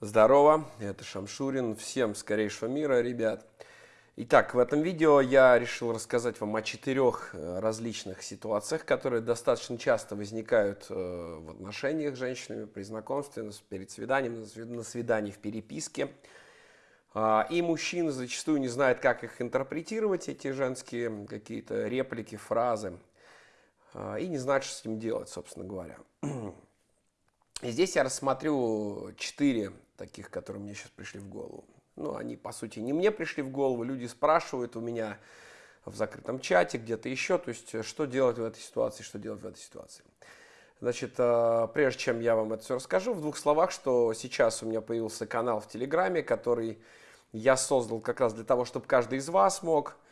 Здорово, это Шамшурин. Всем скорейшего мира, ребят. Итак, в этом видео я решил рассказать вам о четырех э, различных ситуациях, которые достаточно часто возникают э, в отношениях с женщинами, при знакомстве, перед свиданием, на свидании в переписке. А, и мужчины зачастую не знают, как их интерпретировать, эти женские какие-то реплики, фразы. А, и не знают, что с ним делать, собственно говоря. И здесь я рассмотрю четыре таких, которые мне сейчас пришли в голову. Ну, они, по сути, не мне пришли в голову, люди спрашивают у меня в закрытом чате, где-то еще, то есть, что делать в этой ситуации, что делать в этой ситуации. Значит, э, прежде чем я вам это все расскажу, в двух словах, что сейчас у меня появился канал в Телеграме, который я создал как раз для того, чтобы каждый из вас мог Э,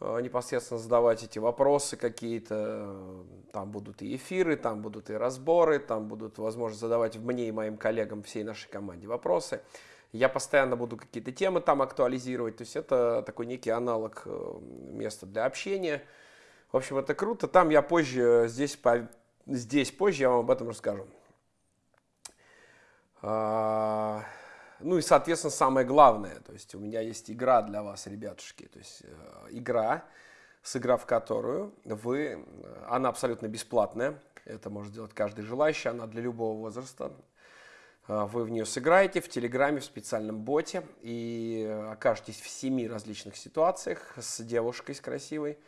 непосредственно задавать эти вопросы какие-то. Там будут и эфиры, там будут и разборы, там будут возможность задавать мне и моим коллегам, всей нашей команде вопросы. Я постоянно буду какие-то темы там актуализировать. То есть это такой некий аналог э, места для общения. В общем, это круто. Там я позже, здесь, здесь позже я вам об этом расскажу. Ну и, соответственно, самое главное, то есть у меня есть игра для вас, ребятушки, то есть э, игра, сыграв которую вы, э, она абсолютно бесплатная, это может делать каждый желающий, она для любого возраста. Э, вы в нее сыграете в Телеграме, в специальном боте. И окажетесь в семи различных ситуациях с девушкой, с красивой,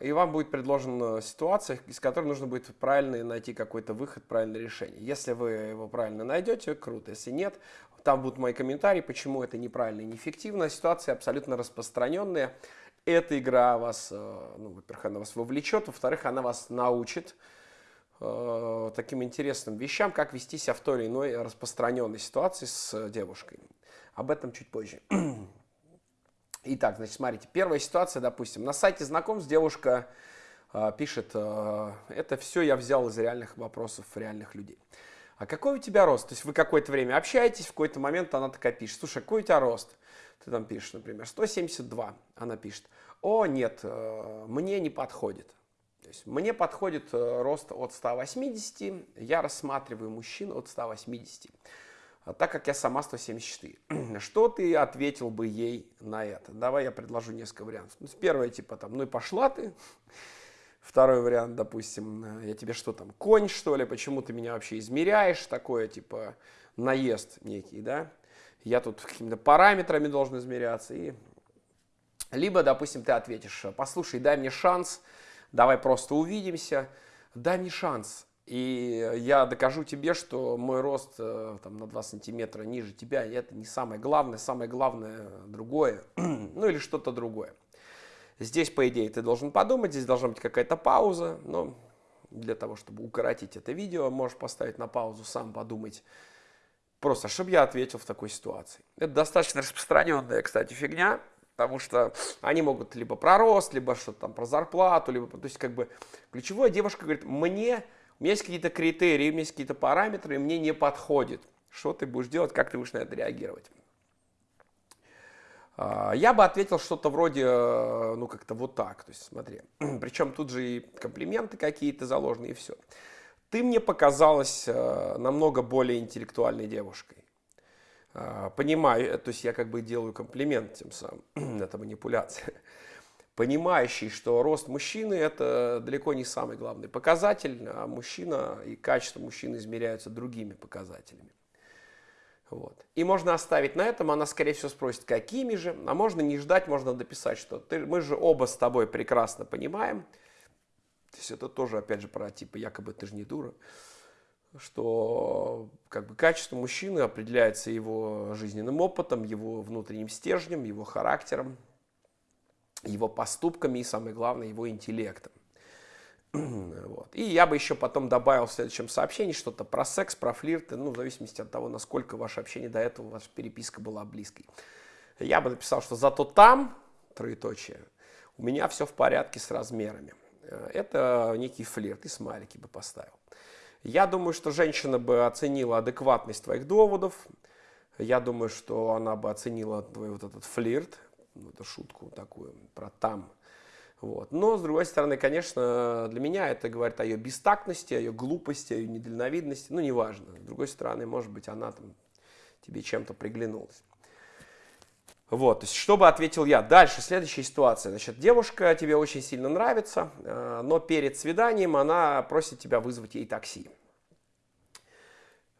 и вам будет предложена ситуация, из которой нужно будет правильно найти какой-то выход, правильное решение. Если вы его правильно найдете, круто. Если нет, там будут мои комментарии, почему это неправильно и неэффективно. Ситуация абсолютно распространенная. Эта игра вас, э, ну, во-первых, она вас вовлечет, во-вторых, она вас научит э, таким интересным вещам, как вести себя в той или иной распространенной ситуации с девушкой. Об этом чуть позже. Итак, значит, смотрите, первая ситуация, допустим, на сайте знакомств девушка э, пишет, э, это все я взял из реальных вопросов реальных людей. А какой у тебя рост? То есть вы какое-то время общаетесь, в какой-то момент она такая пишет, слушай, какой у тебя рост? Ты там пишешь, например, 172. Она пишет, о, нет, э, мне не подходит. То есть мне подходит э, рост от 180, я рассматриваю мужчин от 180. А так как я сама 174. Что ты ответил бы ей на это? Давай я предложу несколько вариантов. Ну, первое, типа там, ну и пошла ты. Второй вариант, допустим, я тебе что там, конь что ли, почему ты меня вообще измеряешь? Такое, типа, наезд некий, да? Я тут какими-то параметрами должен измеряться. И... Либо, допустим, ты ответишь, послушай, дай мне шанс, давай просто увидимся, дай мне шанс, и я докажу тебе, что мой рост э, там, на 2 сантиметра ниже тебя, это не самое главное, самое главное другое, ну или что-то другое. Здесь, по идее, ты должен подумать, здесь должна быть какая-то пауза, но для того, чтобы укоротить это видео, можешь поставить на паузу, сам подумать, просто, чтобы я ответил в такой ситуации. Это достаточно распространенная, кстати, фигня, потому что они могут либо про рост, либо что-то там про зарплату, либо, то есть, как бы, ключевое девушка говорит, мне есть какие-то критерии, есть какие-то параметры, и мне не подходит. Что ты будешь делать, как ты будешь на это реагировать? А, я бы ответил что-то вроде, э, ну, как-то вот так. То есть, смотри, причем тут же и комплименты какие-то заложены, и все. Ты мне показалась э, намного более интеллектуальной девушкой. А, понимаю, то есть я как бы делаю комплимент тем самым, это манипуляция понимающий, что рост мужчины – это далеко не самый главный показатель, а мужчина и качество мужчины измеряются другими показателями. Вот. И можно оставить на этом, она, скорее всего, спросит, какими же, а можно не ждать, можно дописать, что ты, мы же оба с тобой прекрасно понимаем, то есть это тоже, опять же, про типа, якобы ты же не дура, что как бы качество мужчины определяется его жизненным опытом, его внутренним стержнем, его характером, его поступками и, самое главное, его интеллектом. Вот. И я бы еще потом добавил в следующем сообщении что-то про секс, про флирты, ну, в зависимости от того, насколько ваше общение до этого, ваша переписка была близкой. Я бы написал, что зато там, троеточие, у меня все в порядке с размерами. Это некий флирт, и смайлики бы поставил. Я думаю, что женщина бы оценила адекватность твоих доводов. Я думаю, что она бы оценила твой вот этот флирт, ну, это шутку такую про там. Вот. Но, с другой стороны, конечно, для меня это говорит о ее бестактности, о ее глупости, о ее недальновидности, ну, неважно. С другой стороны, может быть, она там тебе чем-то приглянулась. Вот, то есть, что бы ответил я? Дальше, следующая ситуация. Значит, девушка тебе очень сильно нравится, э, но перед свиданием она просит тебя вызвать ей такси.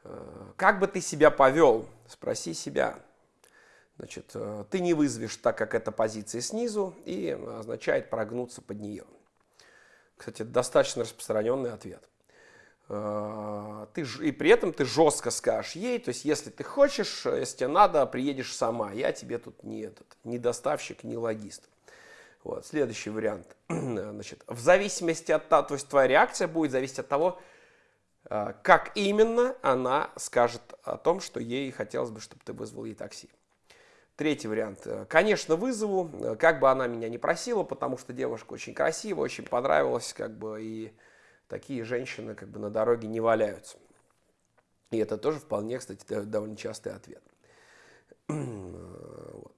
Э, как бы ты себя повел? Спроси себя. Значит, э, ты не вызовешь, так как это позиция снизу, и означает прогнуться под нее. Кстати, это достаточно распространенный ответ. Э, ты, и при этом ты жестко скажешь ей, то есть если ты хочешь, если тебе надо, приедешь сама, я тебе тут не этот, не доставщик, не логист. Вот, следующий вариант. Значит, в зависимости от того, то есть твоя реакция будет зависеть от того, э, как именно она скажет о том, что ей хотелось бы, чтобы ты вызвал ей такси. Третий вариант. Э, конечно, вызову, как бы она меня не просила, потому что девушка очень красивая, очень понравилась, как бы, и такие женщины как бы на дороге не валяются. И это тоже вполне, кстати, довольно частый ответ. Вот.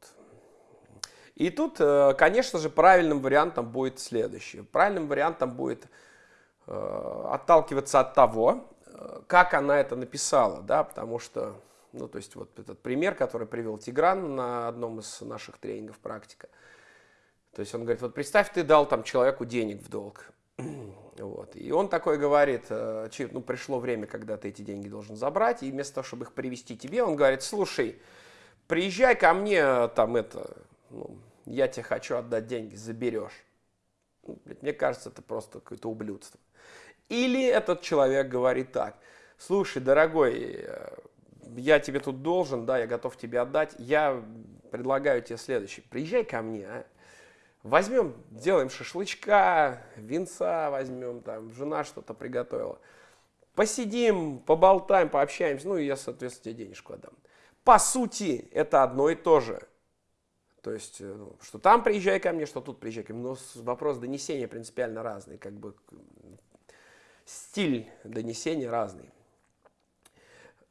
И тут, э, конечно же, правильным вариантом будет следующее. Правильным вариантом будет э, отталкиваться от того, э, как она это написала, да, потому что, ну, то есть вот этот пример, который привел Тигран на одном из наших тренингов практика. То есть он говорит, вот представь, ты дал там человеку денег в долг, вот. И он такой говорит, э, ну, пришло время, когда ты эти деньги должен забрать, и вместо того, чтобы их привести тебе, он говорит, слушай, приезжай ко мне, там это, ну, я тебе хочу отдать деньги, заберешь. Ну, мне кажется, это просто какое-то ублюдство. Или этот человек говорит так, слушай, дорогой, э, я тебе тут должен, да, я готов тебе отдать, я предлагаю тебе следующее, приезжай ко мне, а? Возьмем, сделаем шашлычка, винца возьмем, там, жена что-то приготовила. Посидим, поболтаем, пообщаемся, ну и я, соответственно, тебе денежку отдам. По сути, это одно и то же. То есть, э, ну, что там приезжай ко мне, что тут приезжай ко мне. Но вопрос донесения принципиально разный. Как бы стиль донесения разный.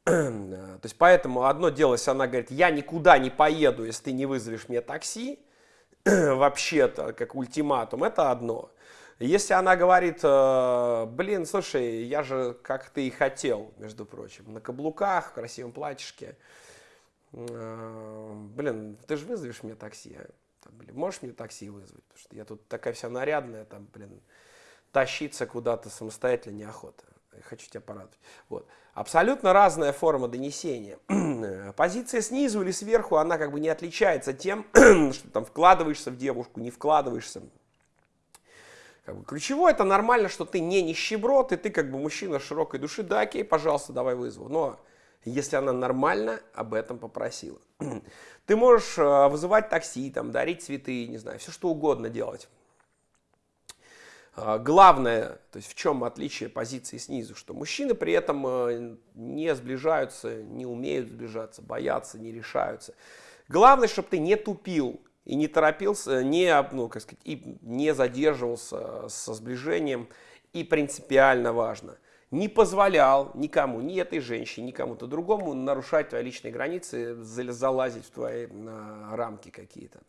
То есть, поэтому одно дело, если она говорит, я никуда не поеду, если ты не вызовешь мне такси, вообще-то, как ультиматум, это одно. Если она говорит, э, блин, слушай, я же, как ты и хотел, между прочим, на каблуках, в красивом платьишке, э, блин, ты же вызовешь мне такси, там, блин, можешь мне такси вызвать, потому что я тут такая вся нарядная, там, блин, тащиться куда-то самостоятельно неохота хочу тебя порадовать. Вот. Абсолютно разная форма донесения. Позиция снизу или сверху, она как бы не отличается тем, что там вкладываешься в девушку, не вкладываешься. Как бы ключевое, это нормально, что ты не нищеброд, и ты как бы мужчина широкой души, да, окей, пожалуйста, давай вызову. Но если она нормально об этом попросила. Ты можешь э, вызывать такси, там, дарить цветы, не знаю, все что угодно делать. А, главное, то есть в чем отличие позиции снизу, что мужчины при этом э, не сближаются, не умеют сближаться, боятся, не решаются. Главное, чтобы ты не тупил и не торопился, не, ну, как сказать, и не задерживался со сближением. И принципиально важно, не позволял никому, ни этой женщине, ни кому-то другому нарушать твои личные границы, залазить в твои а, рамки какие-то.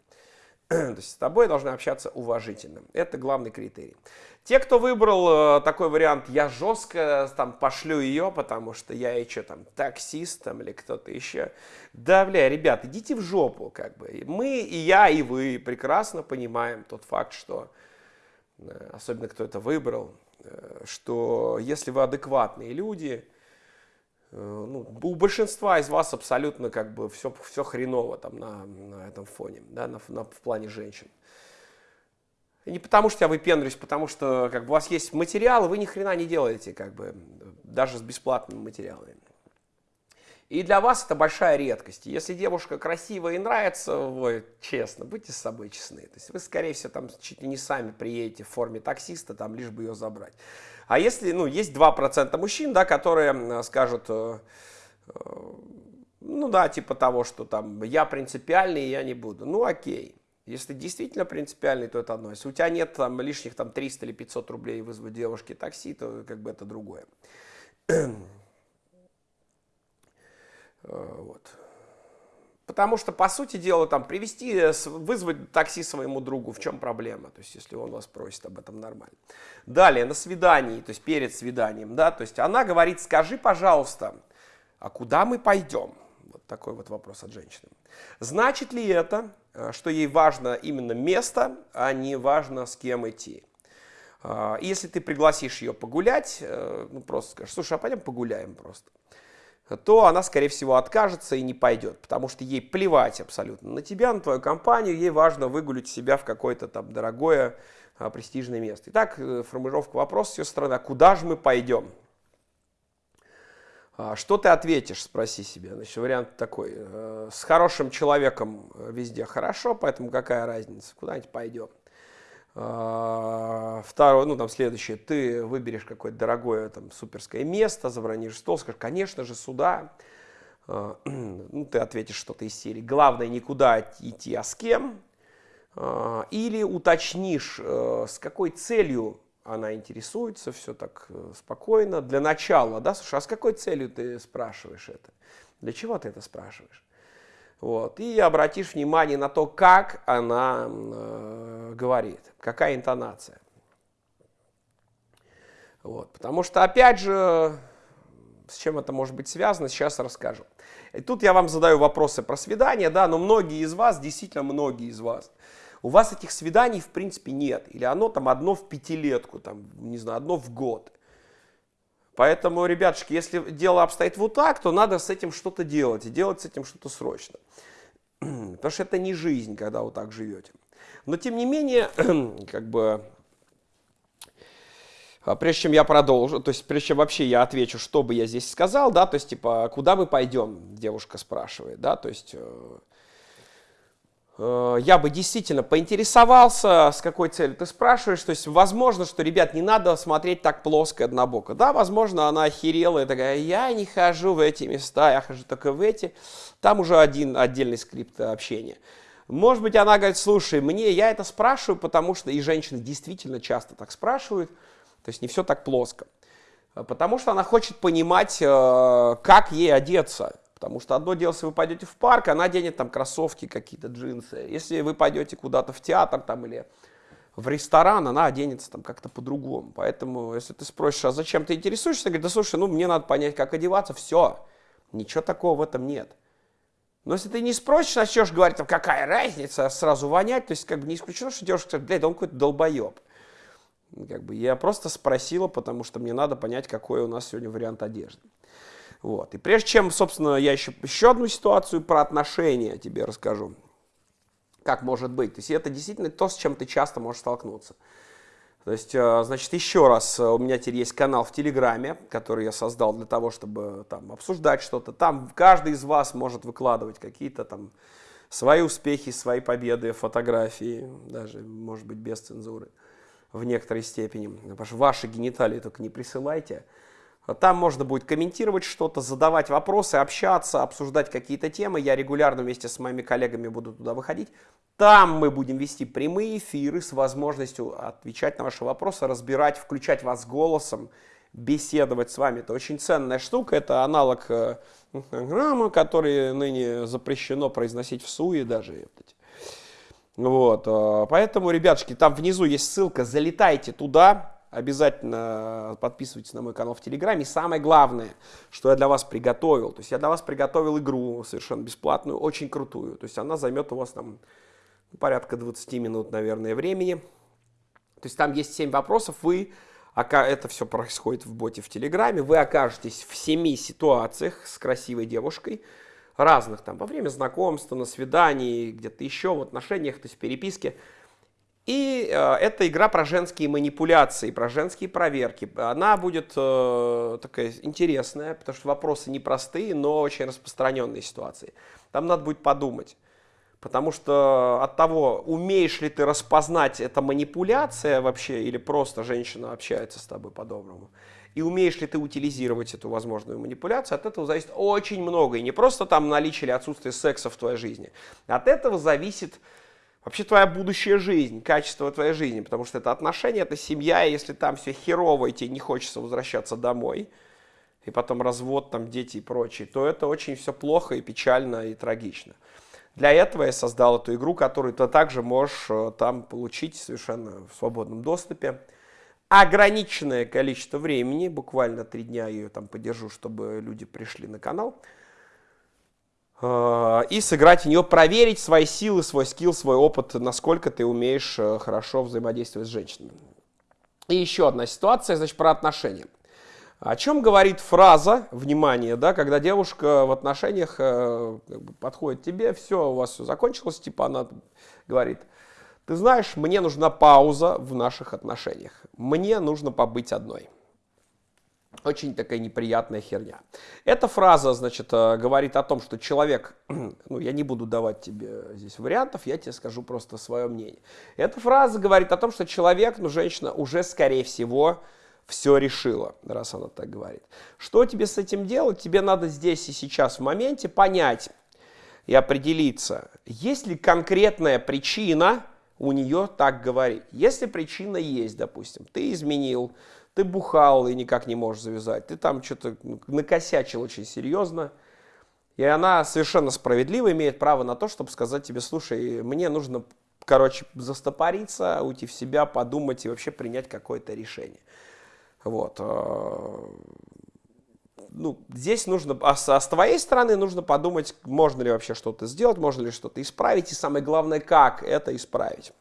То есть с тобой должны общаться уважительно. Это главный критерий. Те, кто выбрал э, такой вариант, я жестко там пошлю ее, потому что я что там, таксист там, или кто-то еще. Да, бля, ребят, идите в жопу, как бы. Мы, и я, и вы прекрасно понимаем тот факт, что, э, особенно кто это выбрал, э, что если вы адекватные люди, Э, ну, у большинства из вас абсолютно как бы все, все хреново там на, на этом фоне, да, на, на, в плане женщин. Не потому что я выпендрюсь, потому что как бы, у вас есть материалы, вы ни хрена не делаете, как бы, даже с бесплатными материалами. И для вас это большая редкость. Если девушка красивая и нравится, вы честно, будьте с собой честны. То есть вы, скорее всего, там чуть ли не сами приедете в форме таксиста, там, лишь бы ее забрать. А если, ну, есть 2% мужчин, да, которые скажут, э, э, ну да, типа того, что там я принципиальный, я не буду. Ну окей. Если действительно принципиальный, то это одно. Если у тебя нет там лишних там 300 или 500 рублей вызвать девушке такси, то как бы это другое. Э, вот. Потому что, по сути дела, там, привести, э, вызвать такси своему другу, в чем проблема? То есть, если он вас просит об этом нормально. Далее, на свидании, то есть перед свиданием, да, то есть она говорит, скажи, пожалуйста, а куда мы пойдем? Вот. такой вот вопрос от женщины. Значит ли это, э, что ей важно именно место, а не важно с кем идти? А, если ты пригласишь ее погулять, э, ну просто скажешь, слушай, а пойдем погуляем просто, то она, скорее всего, откажется и не пойдет, потому что ей плевать абсолютно на тебя, на твою компанию, ей важно выгулить себя в какое-то там дорогое, а, престижное место. Итак, э, формулировка вопроса с ее стороны, а куда же мы пойдем? Что ты ответишь, спроси себе. Значит, вариант такой. Э, с хорошим человеком везде хорошо, поэтому какая разница, куда-нибудь пойдем. А, второе, ну там следующее, ты выберешь какое-то дорогое там суперское место, забронишь стол, скажешь, конечно же, сюда. А, ну, ты ответишь что-то из серии. Главное никуда идти, а с кем. А, или уточнишь, э, с какой целью она интересуется, все так э, спокойно. Для начала, да, слушай, а с какой целью ты спрашиваешь это? Для чего ты это спрашиваешь? Вот. И обратишь внимание на то, как она э, говорит, какая интонация. Вот. Потому что, опять же, с чем это может быть связано, сейчас расскажу. И тут я вам задаю вопросы про свидания, да, но многие из вас, действительно многие из вас, у вас этих свиданий в принципе нет. Или оно там одно в пятилетку, там, не знаю, одно в год. Поэтому, ребятушки, если дело обстоит вот так, то надо с этим что-то делать, и делать с этим что-то срочно. Потому что это не жизнь, когда вы так живете. Но, тем не менее, как бы, а, прежде чем я продолжу, то есть прежде чем вообще я отвечу, что бы я здесь сказал, да, то есть, типа, куда мы пойдем, девушка спрашивает, да, то есть, Э, я бы действительно поинтересовался, с какой целью ты спрашиваешь. То есть, возможно, что, ребят, не надо смотреть так плоско однобоко. Да, возможно, она охерела и такая, я не хожу в эти места, я хожу только в эти. Там уже один отдельный скрипт общения. Может быть, она говорит, слушай, мне, я это спрашиваю, потому что, и женщины действительно часто так спрашивают, то есть не все так плоско. Потому что она хочет понимать, э, как ей одеться. Потому что одно дело, если вы пойдете в парк, она оденет там кроссовки какие-то, джинсы. Если вы пойдете куда-то в театр там или в ресторан, она оденется там как-то по-другому. Поэтому, если ты спросишь, а зачем ты интересуешься, говорит, да слушай, ну мне надо понять, как одеваться, все. Ничего такого в этом нет. Но если ты не спросишь, начнешь говорить, там, какая разница, сразу вонять, то есть как бы не исключено, что девушка скажет, блядь, он какой-то долбоеб. Как бы я просто спросила, потому что мне надо понять, какой у нас сегодня вариант одежды. Вот. И прежде чем, собственно, я еще, еще одну ситуацию про отношения тебе расскажу. Как может быть. То есть это действительно то, с чем ты часто можешь столкнуться. То есть, э, значит, еще раз, э, у меня теперь есть канал в Телеграме, который я создал для того, чтобы там обсуждать что-то. Там каждый из вас может выкладывать какие-то там свои успехи, свои победы, фотографии, даже, может быть, без цензуры в некоторой степени. Потому что ваши гениталии только не присылайте. Там можно будет комментировать что-то, задавать вопросы, общаться, обсуждать какие-то темы. Я регулярно вместе с моими коллегами буду туда выходить. Там мы будем вести прямые эфиры с возможностью отвечать на ваши вопросы, разбирать, включать вас голосом, беседовать с вами. Это очень ценная штука. Это аналог э, Инстаграма, который ныне запрещено произносить в СУИ даже. Вот, э, поэтому, ребятушки, там внизу есть ссылка, залетайте туда, обязательно подписывайтесь на мой канал в Телеграме. И самое главное, что я для вас приготовил, то есть я для вас приготовил игру совершенно бесплатную, очень крутую. То есть она займет у вас там порядка 20 минут, наверное, времени. То есть там есть 7 вопросов, вы, это все происходит в боте в Телеграме, вы окажетесь в 7 ситуациях с красивой девушкой, разных там, во время знакомства, на свидании, где-то еще, в отношениях, то есть в переписке. И э, это игра про женские манипуляции, про женские проверки. Она будет э, такая интересная, потому что вопросы непростые, но очень распространенные ситуации. Там надо будет подумать. Потому что от того, умеешь ли ты распознать, это манипуляция вообще, или просто женщина общается с тобой по-доброму, и умеешь ли ты утилизировать эту возможную манипуляцию, от этого зависит очень много. И не просто там наличие или отсутствие секса в твоей жизни. От этого зависит вообще твоя будущая жизнь, качество твоей жизни, потому что это отношения, это семья, и если там все херово, и тебе не хочется возвращаться домой, и потом развод, там дети и прочее, то это очень все плохо и печально и трагично. Для этого я создал эту игру, которую ты также можешь э, там получить совершенно в свободном доступе. Ограниченное количество времени, буквально три дня я ее там подержу, чтобы люди пришли на канал. Э, и сыграть в нее, проверить свои силы, свой скилл, свой опыт, насколько ты умеешь э, хорошо взаимодействовать с женщинами. И еще одна ситуация, значит, про отношения. О чем говорит фраза, внимание, да, когда девушка в отношениях э, подходит тебе, все, у вас все закончилось, типа она говорит, ты знаешь, мне нужна пауза в наших отношениях, мне нужно побыть одной. Очень такая неприятная херня. Эта фраза, значит, э, говорит о том, что человек, ну, я не буду давать тебе здесь вариантов, я тебе скажу просто свое мнение. Эта фраза говорит о том, что человек, ну, женщина уже, скорее всего, все решила, раз она так говорит. Что тебе с этим делать? Тебе надо здесь и сейчас в моменте понять и определиться, есть ли конкретная причина у нее так говорить. Если причина есть, допустим, ты изменил, ты бухал и никак не можешь завязать, ты там что-то накосячил очень серьезно, и она совершенно справедливо имеет право на то, чтобы сказать тебе, слушай, мне нужно, короче, застопориться, уйти в себя, подумать и вообще принять какое-то решение. Вот. Э, ну, здесь нужно, а с, а с твоей стороны нужно подумать, можно ли вообще что-то сделать, можно ли что-то исправить, и самое главное, как это исправить.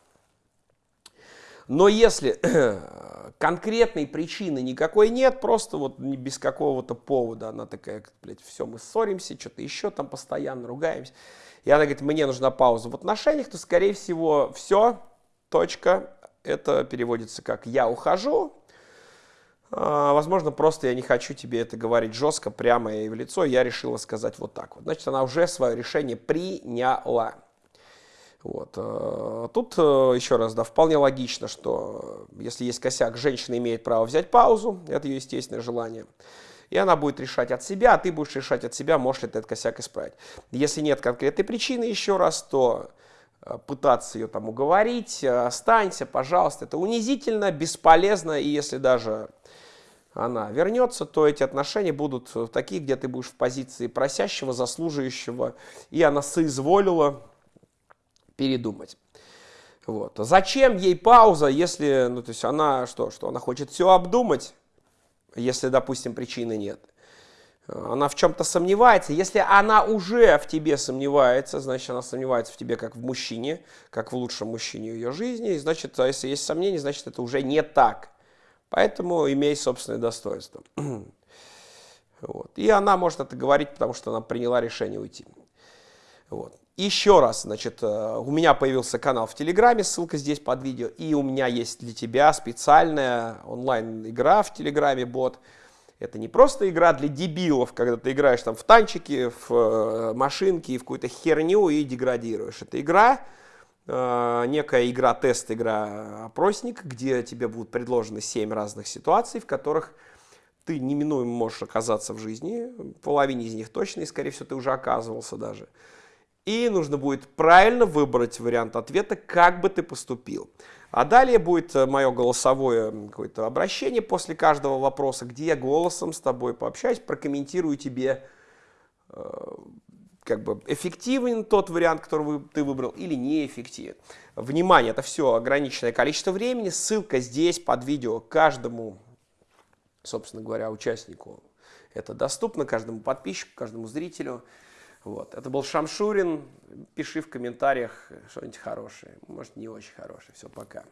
Но если конкретной причины никакой нет, просто вот без какого-то повода, она такая, блядь, все, мы ссоримся, что-то еще там постоянно ругаемся, и она говорит, мне нужна пауза в отношениях, то, скорее всего, все, точка, это переводится как «я ухожу», а, возможно, просто я не хочу тебе это говорить жестко, прямо и в лицо. Я решила сказать вот так вот. Значит, она уже свое решение приняла. Вот. Э, тут э, еще раз, да, вполне логично, что если есть косяк, женщина имеет право взять паузу, это ее естественное желание. И она будет решать от себя, а ты будешь решать от себя, можешь ли ты этот косяк исправить. Если нет конкретной причины, еще раз, то э, пытаться ее там уговорить, останься, пожалуйста, это унизительно, бесполезно, и если даже она вернется, то эти отношения будут такие, где ты будешь в позиции просящего, заслуживающего, и она соизволила передумать. Вот. Зачем ей пауза, если, ну, то есть она что, что она хочет все обдумать, если, допустим, причины нет. Она в чем-то сомневается. Если она уже в тебе сомневается, значит, она сомневается в тебе как в мужчине, как в лучшем мужчине ее жизни. И значит, а если есть сомнения, значит, это уже не так. Поэтому имей собственное достоинство. Вот. И она может это говорить, потому что она приняла решение уйти. Вот. Еще раз, значит, э, у меня появился канал в Телеграме, ссылка здесь под видео, и у меня есть для тебя специальная онлайн-игра в Телеграме, бот. Это не просто игра для дебилов, когда ты играешь там в танчики, в э, машинки, в какую-то херню и деградируешь. Это игра, э, некая игра-тест, игра-опросник, где тебе будут предложены 7 разных ситуаций, в которых ты неминуемо можешь оказаться в жизни, половине из них точно, и, скорее всего, ты уже оказывался даже. И нужно будет правильно выбрать вариант ответа, как бы ты поступил. А далее будет э, мое голосовое какое-то обращение после каждого вопроса, где я голосом с тобой пообщаюсь, прокомментирую тебе, э, как бы эффективен тот вариант, который ты выбрал, или неэффективен. Внимание, это все ограниченное количество времени. Ссылка здесь под видео каждому, собственно говоря, участнику. Это доступно каждому подписчику, каждому зрителю. Вот. Это был Шамшурин. Пиши в комментариях что-нибудь хорошее. Может, не очень хорошее. Все, пока.